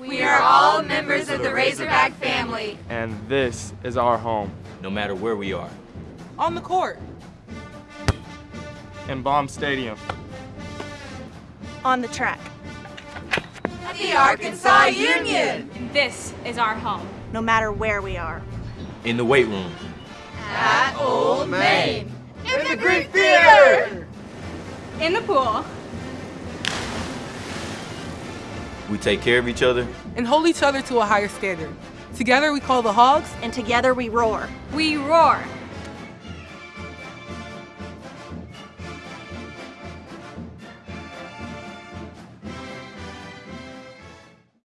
We are all members of the Razorback family. And this is our home. No matter where we are. On the court. In Baum Stadium. On the track. At the Arkansas Union. And this is our home. No matter where we are. In the weight room. At Old Main. In the Greek Theater. In the pool. We take care of each other. And hold each other to a higher standard. Together we call the Hogs. And together we roar. We roar.